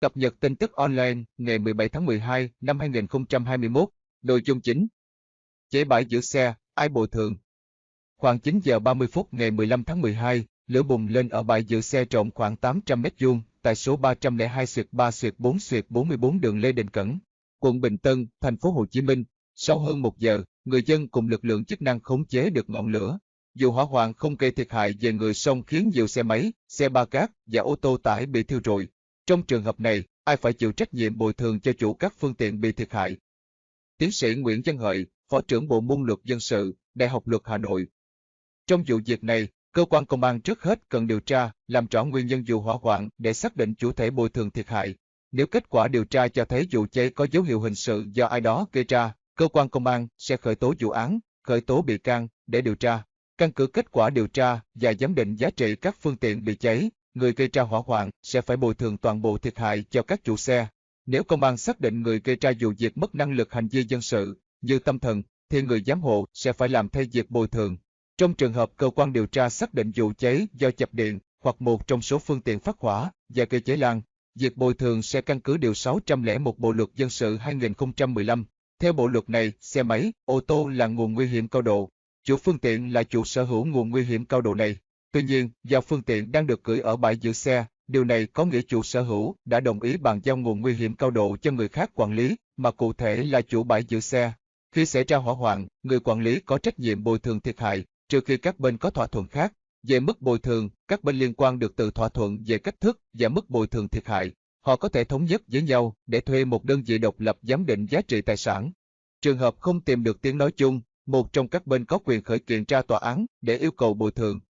Cập nhật tin tức online ngày 17 tháng 12 năm 2021, nội dung chính. Chế bãi giữ xe, ai bồi thường? Khoảng 9 giờ 30 phút ngày 15 tháng 12, lửa bùng lên ở bãi giữ xe rộng khoảng 800 mét vuông tại số 302 3 4 44 đường Lê Đình Cẩn, quận Bình Tân, thành phố Hồ Chí Minh. Sau hơn một giờ, người dân cùng lực lượng chức năng khống chế được ngọn lửa. Dù hỏa hoạn không gây thiệt hại về người song khiến nhiều xe máy, xe ba cát và ô tô tải bị thiêu rụi. Trong trường hợp này, ai phải chịu trách nhiệm bồi thường cho chủ các phương tiện bị thiệt hại? Tiến sĩ Nguyễn Văn Hợi, Phó trưởng Bộ môn luật dân sự, Đại học Luật Hà Nội. Trong vụ việc này, cơ quan công an trước hết cần điều tra, làm rõ nguyên nhân vụ hỏa hoạn để xác định chủ thể bồi thường thiệt hại. Nếu kết quả điều tra cho thấy vụ cháy có dấu hiệu hình sự do ai đó gây ra, cơ quan công an sẽ khởi tố vụ án, khởi tố bị can để điều tra. Căn cứ kết quả điều tra và giám định giá trị các phương tiện bị cháy, người gây ra hỏa hoạn sẽ phải bồi thường toàn bộ thiệt hại cho các chủ xe. Nếu công an xác định người gây ra vụ việc mất năng lực hành vi dân sự, như tâm thần, thì người giám hộ sẽ phải làm thay việc bồi thường. Trong trường hợp cơ quan điều tra xác định vụ cháy do chập điện hoặc một trong số phương tiện phát hỏa và gây cháy lan, việc bồi thường sẽ căn cứ điều 601 Bộ luật dân sự 2015. Theo bộ luật này, xe máy, ô tô là nguồn nguy hiểm cao độ. Chủ phương tiện là chủ sở hữu nguồn nguy hiểm cao độ này. Tuy nhiên, do phương tiện đang được gửi ở bãi giữ xe, điều này có nghĩa chủ sở hữu đã đồng ý bàn giao nguồn nguy hiểm cao độ cho người khác quản lý, mà cụ thể là chủ bãi giữ xe. Khi xảy ra hỏa hoạn, người quản lý có trách nhiệm bồi thường thiệt hại, trừ khi các bên có thỏa thuận khác. Về mức bồi thường, các bên liên quan được tự thỏa thuận về cách thức và mức bồi thường thiệt hại. Họ có thể thống nhất với nhau để thuê một đơn vị độc lập giám định giá trị tài sản. Trường hợp không tìm được tiếng nói chung, một trong các bên có quyền khởi kiện ra tòa án để yêu cầu bồi thường.